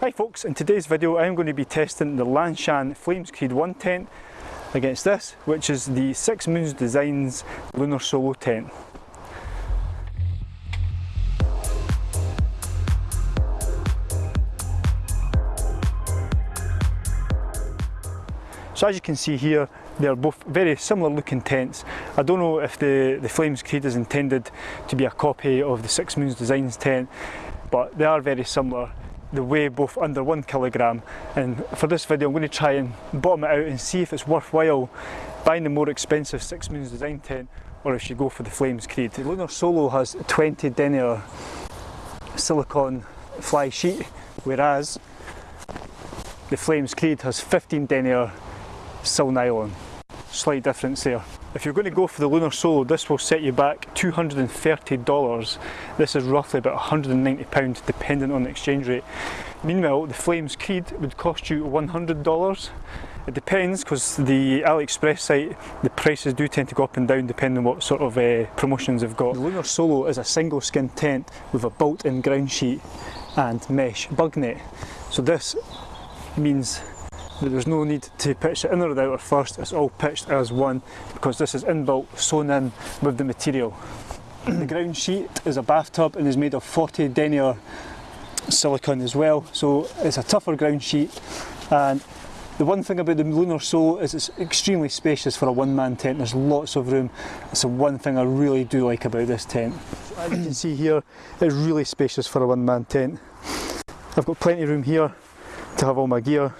Hi folks, in today's video I'm going to be testing the Lanshan Flames Creed 1 tent against this, which is the Six Moons Designs Lunar Solo tent. So as you can see here, they're both very similar looking tents. I don't know if the, the Flames Creed is intended to be a copy of the Six Moons Designs tent, but they are very similar. They weigh both under one kilogram, and for this video I'm going to try and bottom it out and see if it's worthwhile buying the more expensive Six Moons Design tent or if you go for the Flames Creed. The Lunar Solo has 20 denier silicone fly sheet, whereas the Flames Creed has 15 denier sil nylon. Slight difference there. If you're going to go for the Lunar Solo, this will set you back $230. This is roughly about £190 depending on the exchange rate. Meanwhile, the Flames Creed would cost you $100. It depends because the AliExpress site, the prices do tend to go up and down depending on what sort of uh, promotions they've got. The Lunar Solo is a single skin tent with a built-in ground sheet and mesh bug net. So this means there's no need to pitch the inner or out first, it's all pitched as one because this is inbuilt sewn in with the material. the ground sheet is a bathtub and is made of 40 denier silicone as well, so it's a tougher ground sheet and the one thing about the Lunar Solo is it's extremely spacious for a one-man tent. There's lots of room. It's the one thing I really do like about this tent. As you can see here, it's really spacious for a one-man tent. I've got plenty of room here to have all my gear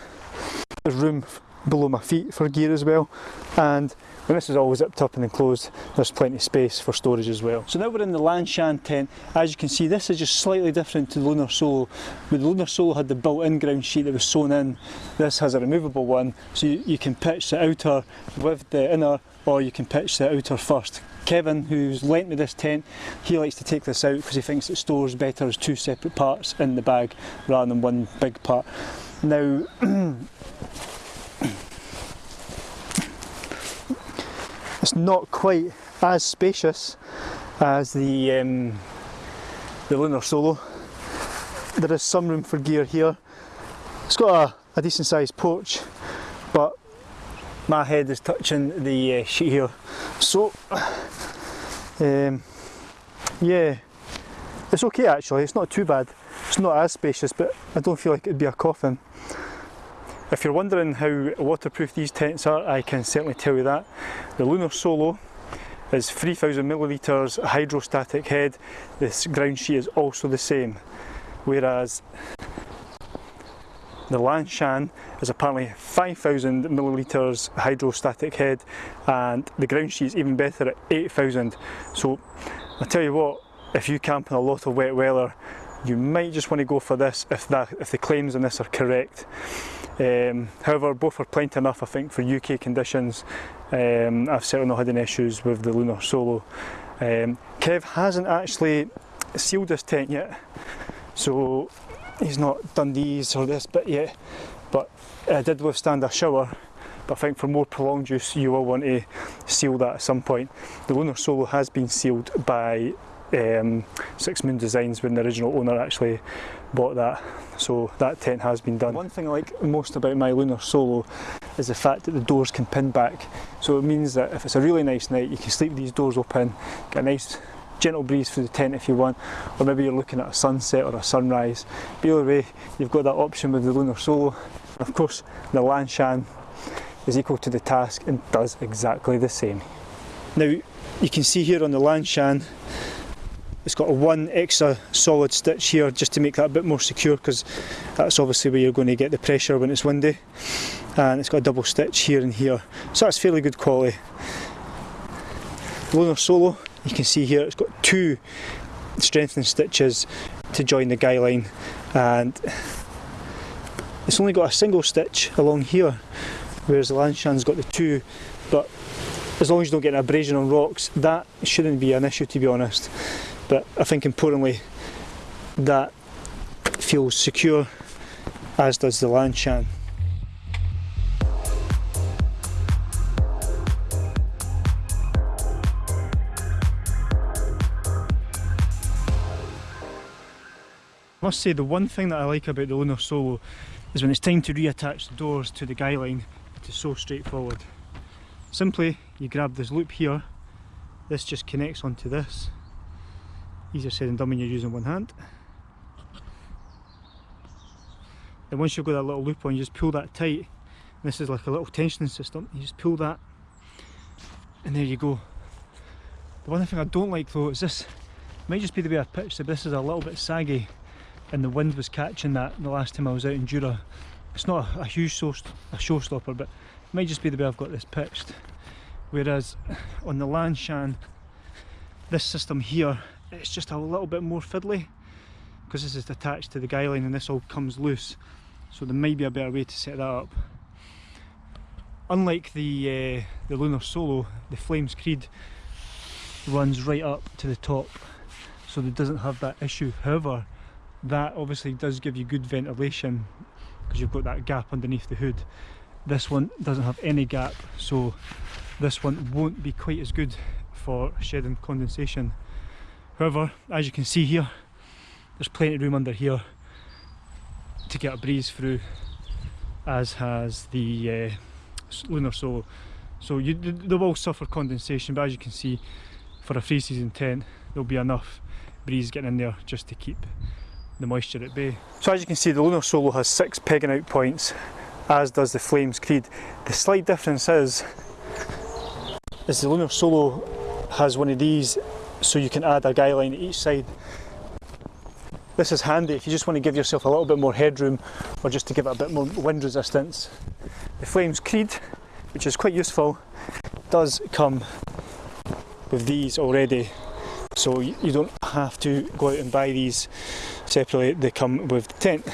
there's room below my feet for gear as well and when this is all zipped up and enclosed there's plenty of space for storage as well. So now we're in the Lanshan tent. As you can see this is just slightly different to the Lunar Solo. But the Lunar Solo had the built-in ground sheet that was sewn in. This has a removable one so you, you can pitch the outer with the inner or you can pitch the outer first. Kevin, who's lent me this tent, he likes to take this out because he thinks it stores better as two separate parts in the bag rather than one big part. Now, it's not quite as spacious as the um, the Lunar Solo. There is some room for gear here. It's got a, a decent sized porch, but my head is touching the uh, sheet here. So, um, yeah, it's okay actually, it's not too bad. It's not as spacious, but I don't feel like it'd be a coffin. If you're wondering how waterproof these tents are, I can certainly tell you that. The Lunar Solo is 3000 millilitres hydrostatic head. This ground sheet is also the same. Whereas the Lanshan is apparently 5000 millilitres hydrostatic head and the ground sheet is even better at 8000. So I tell you what, if you camp in a lot of wet weather, you might just want to go for this if that if the claims on this are correct. Um, however, both are plenty enough I think for UK conditions. Um, I've certainly not had any issues with the Lunar Solo. Um, Kev hasn't actually sealed this tent yet, so he's not done these or this bit yet, but it did withstand a shower but I think for more prolonged use you will want to seal that at some point. The Lunar Solo has been sealed by um, Six Moon Designs when the original owner actually bought that. So that tent has been done. One thing I like most about my Lunar Solo is the fact that the doors can pin back. So it means that if it's a really nice night, you can sleep these doors open, get a nice gentle breeze through the tent if you want, or maybe you're looking at a sunset or a sunrise. But either way, you've got that option with the Lunar Solo. Of course, the Lanshan is equal to the task and does exactly the same. Now, you can see here on the Lanshan, it's got a one extra solid stitch here just to make that a bit more secure because that's obviously where you're going to get the pressure when it's windy. And it's got a double stitch here and here. So that's fairly good quality. Lunar Solo, you can see here, it's got two strengthening stitches to join the guy line and it's only got a single stitch along here whereas the Lanshan's got the two but as long as you don't get an abrasion on rocks that shouldn't be an issue to be honest but I think importantly that feels secure as does the Lanshan. must say the one thing that I like about the Lunar Solo is when it's time to reattach the doors to the guy line, it is so straightforward. Simply, you grab this loop here, this just connects onto this. Easier said than done when you're using one hand. Then once you've got that little loop on, you just pull that tight. This is like a little tensioning system. You just pull that, and there you go. The one thing I don't like though is this. Might just be the way I pitched it, but this is a little bit saggy, and the wind was catching that the last time I was out in Jura. It's not a, a huge show, a showstopper, but it might just be the way I've got this pitched. Whereas on the Lanshan, this system here, it's just a little bit more fiddly because this is attached to the guy line and this all comes loose. So there might be a better way to set that up. Unlike the uh, the Lunar Solo, the Flames Creed runs right up to the top, so it doesn't have that issue. However, that obviously does give you good ventilation because you've got that gap underneath the hood. This one doesn't have any gap, so this one won't be quite as good for shedding condensation. However, as you can see here, there's plenty of room under here to get a breeze through, as has the uh, Lunar Solo. So you, they will suffer condensation, but as you can see, for a free season tent, there'll be enough breeze getting in there just to keep the moisture at bay. So as you can see, the Lunar Solo has six pegging out points, as does the Flames Creed. The slight difference is is the Lunar Solo has one of these so you can add a guy line at each side. This is handy if you just want to give yourself a little bit more headroom or just to give it a bit more wind resistance. The Flames Creed, which is quite useful, does come with these already so you don't have to go out and buy these separately, they come with the tent.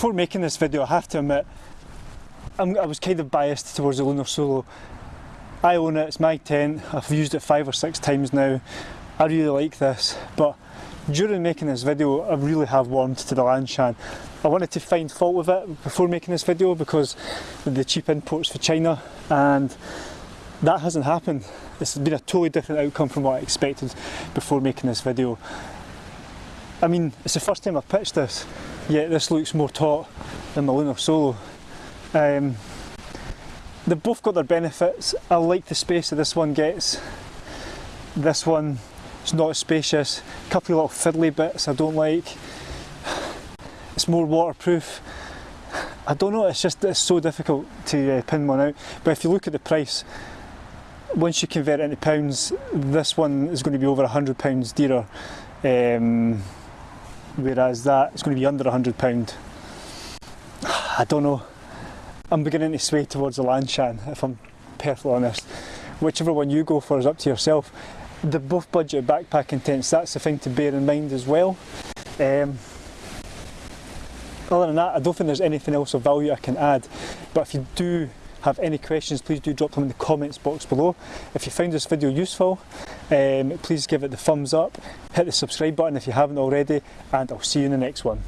Before making this video I have to admit I'm, i was kind of biased towards the Lunar Solo. I own it, it's my tent, I've used it five or six times now. I really like this but during making this video I really have warmed to the Lanshan. I wanted to find fault with it before making this video because the cheap imports for China and that hasn't happened. This has been a totally different outcome from what I expected before making this video. I mean, it's the first time I've pitched this yet this looks more taut than the Lunar Solo. Um, they've both got their benefits. I like the space that this one gets. This one is not as spacious. A couple of little fiddly bits I don't like. It's more waterproof. I don't know, it's just it's so difficult to uh, pin one out. But if you look at the price, once you convert it into pounds, this one is going to be over a hundred pounds dearer. Um, whereas that is going to be under £100. I don't know. I'm beginning to sway towards the Lanshan, if I'm perfectly honest. Whichever one you go for is up to yourself. The both budget backpacking tents, that's the thing to bear in mind as well. Um, other than that, I don't think there's anything else of value I can add. But if you do have any questions, please do drop them in the comments box below. If you find this video useful, um, please give it the thumbs up, hit the subscribe button if you haven't already, and I'll see you in the next one.